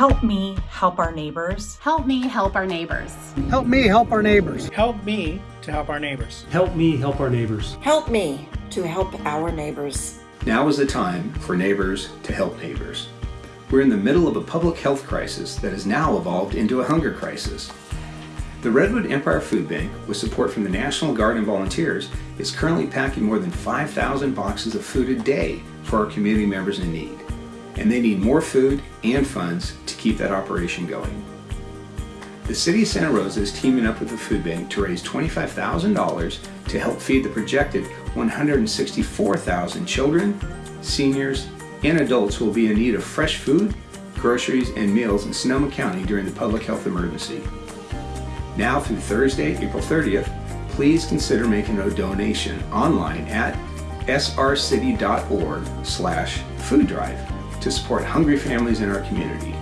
Help me help our neighbors. Help me help our neighbors. Help me help our neighbors. Help me to help our neighbors. Help me help our neighbors. Help me to help our neighbors. Now is the time for neighbors to help neighbors. We're in the middle of a public health crisis that has now evolved into a hunger crisis. The Redwood Empire Food Bank, with support from the National Guard and volunteers, is currently packing more than 5,000 boxes of food a day for our community members in need. And they need more food and funds to keep that operation going. The City of Santa Rosa is teaming up with the food bank to raise $25,000 to help feed the projected 164,000 children, seniors, and adults who will be in need of fresh food, groceries, and meals in Sonoma County during the public health emergency. Now through Thursday, April 30th, please consider making a donation online at srcity.org slash food drive to support hungry families in our community.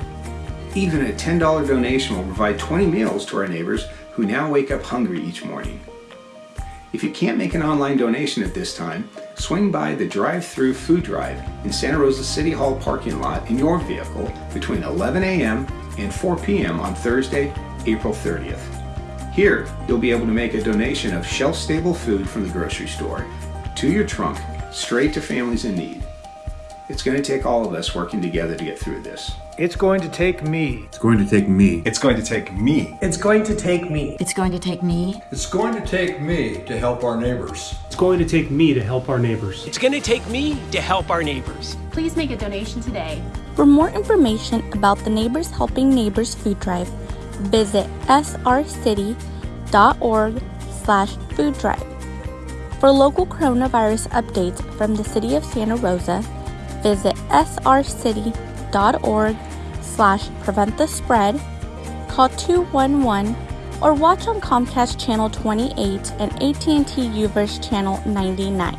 Even a $10 donation will provide 20 meals to our neighbors who now wake up hungry each morning. If you can't make an online donation at this time, swing by the drive-through food drive in Santa Rosa City Hall parking lot in your vehicle between 11 a.m. and 4 p.m. on Thursday, April 30th. Here, you'll be able to make a donation of shelf-stable food from the grocery store to your trunk, straight to families in need. It's going to take all of us working together to get through this. It's going to take me. It's going to take me. It's going to take me. It's going to take me. It's going to take me. It's going to take me to help our neighbors. It's going to take me to help our neighbors. It's going to take me to help our neighbors. Please make a donation today. For more information about the Neighbors Helping Neighbors food drive, visit srcity.org slash food drive. For local coronavirus updates from the City of Santa Rosa, visit srcity.org slash prevent the spread, call 211, or watch on Comcast Channel 28 and AT&T UVerse Channel 99.